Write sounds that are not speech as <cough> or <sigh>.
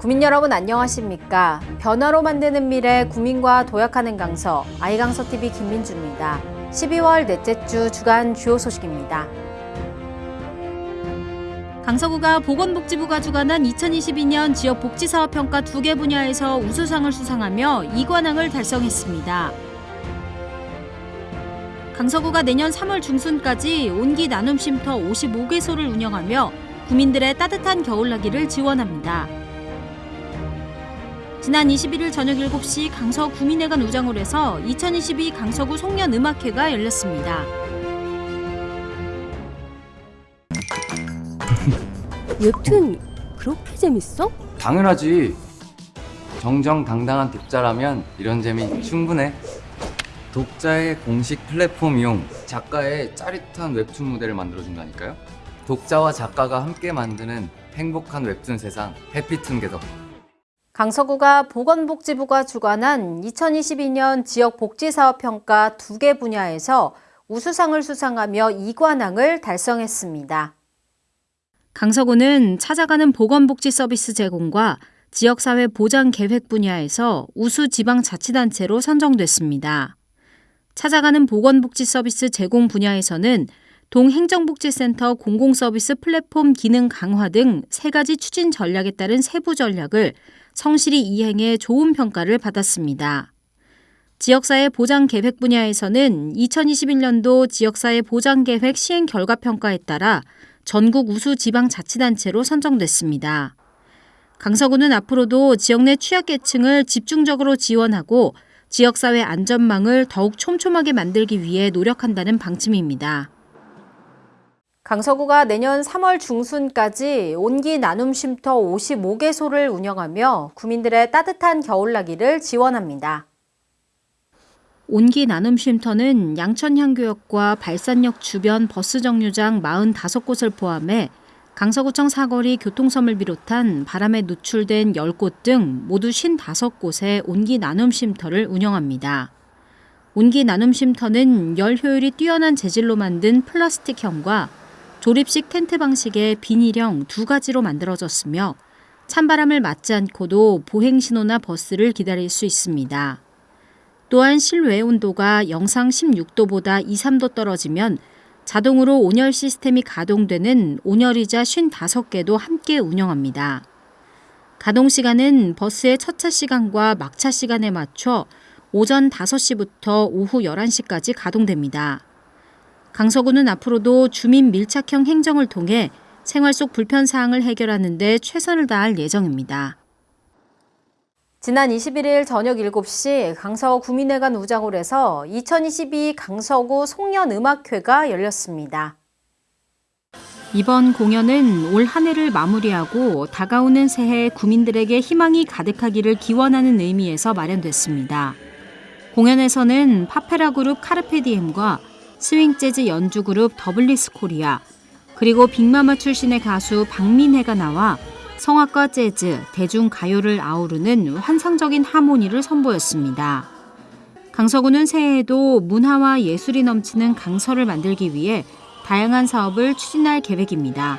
국민 여러분 안녕하십니까? 변화로 만드는 미래 국민과 도약하는 강서 아이강서TV 김민주입니다. 12월 넷째 주 주간 주요 소식입니다. 강서구가 보건복지부가 주관한 2022년 지역 복지사업 평가 두 개 분야에서 우수상을 수상하며 이관왕을 달성했습니다. 강서구가 내년 3월 중순까지 온기 나눔 쉼터 55개소를 운영하며 구민들의 따뜻한 겨울나기를 지원합니다. 지난 21일 저녁 7시 강서 구민회관 우장홀에서 2022 강서구 송년음악회가 열렸습니다. <laughs> 웹툰 그렇게 재밌어? 당연하지. 정정당당한 독자라면 이런 재미 충분해. 독자의 공식 플랫폼 이용, 작가의 짜릿한 웹툰 무대를 만들어준다니까요. 독자와 작가가 함께 만드는 행복한 웹툰 세상, 해피툰 게더. 강서구가 보건복지부가 주관한 2022년 지역 복지사업 평가 두 개 분야에서 우수상을 수상하며 이관왕을 달성했습니다. 강서구는 찾아가는 보건복지 서비스 제공과 지역사회 보장 계획 분야에서 우수 지방자치단체로 선정됐습니다. 찾아가는 보건복지 서비스 제공 분야에서는 동행정복지센터 공공서비스 플랫폼 기능 강화 등 세 가지 추진 전략에 따른 세부 전략을 성실히 이행해 좋은 평가를 받았습니다. 지역사회 보장 계획 분야에서는 2021년도 지역사회 보장 계획 시행 결과 평가에 따라 전국 우수 지방자치단체로 선정됐습니다. 강서구는 앞으로도 지역 내 취약계층을 집중적으로 지원하고 지역사회 안전망을 더욱 촘촘하게 만들기 위해 노력한다는 방침입니다. 강서구가 내년 3월 중순까지 온기 나눔 쉼터 55개소를 운영하며 구민들의 따뜻한 겨울나기를 지원합니다. 온기 나눔 쉼터는 양천향교역과 발산역 주변 버스 정류장 45곳을 포함해 강서구청 사거리 교통섬을 비롯한 바람에 노출된 10곳 등 모두 55곳의 온기 나눔 쉼터를 운영합니다. 온기 나눔 쉼터는 열 효율이 뛰어난 재질로 만든 플라스틱형과 조립식 텐트 방식의 비닐형 두 가지로 만들어졌으며 찬바람을 맞지 않고도 보행 신호나 버스를 기다릴 수 있습니다. 또한 실외 온도가 영상 16도보다 2, 3도 떨어지면 자동으로 온열 시스템이 가동되는 온열의자 55개도 함께 운영합니다. 가동 시간은 버스의 첫차 시간과 막차 시간에 맞춰 오전 5시부터 오후 11시까지 가동됩니다. 강서구는 앞으로도 주민 밀착형 행정을 통해 생활 속 불편 사항을 해결하는 데 최선을 다할 예정입니다. 지난 21일 저녁 7시 강서 구민회관 우장홀에서 2022 강서구 송년음악회가 열렸습니다. 이번 공연은 올 한 해를 마무리하고 다가오는 새해 구민들에게 희망이 가득하기를 기원하는 의미에서 마련됐습니다. 공연에서는 팝페라 그룹 카르페디엠과 스윙 재즈 연주 그룹 더블리스 코리아, 그리고 빅마마 출신의 가수 박민혜가 나와 성악과 재즈, 대중 가요를 아우르는 환상적인 하모니를 선보였습니다. 강서구는 새해에도 문화와 예술이 넘치는 강서를 만들기 위해 다양한 사업을 추진할 계획입니다.